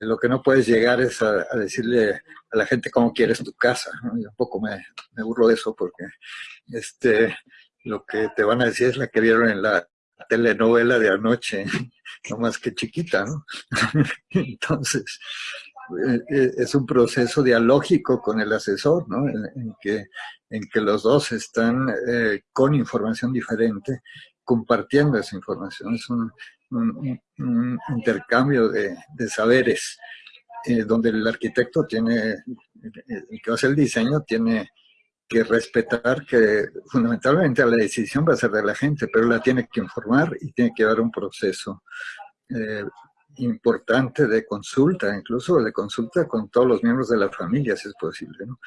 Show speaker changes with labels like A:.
A: Lo que no puedes llegar es a, decirle a la gente cómo quieres tu casa. Yo un poco me, me burlo de eso porque este, lo que te van a decir es la que vieron en la telenovela de anoche, no más que chiquita, ¿no? Entonces, eh, eh, es un proceso dialógico con el asesor, ¿no? En, que, en que los dos están eh, con información diferente, compartiendo esa información. Es un, intercambio de, saberes, donde el arquitecto tiene, el que hace el diseño, tiene que respetar que fundamentalmente la decisión va a ser de la gente, pero la tiene que informar y tiene que dar un proceso eh, importante de consulta, incluso de consulta con todos los miembros de la familia, si es posible, ¿no?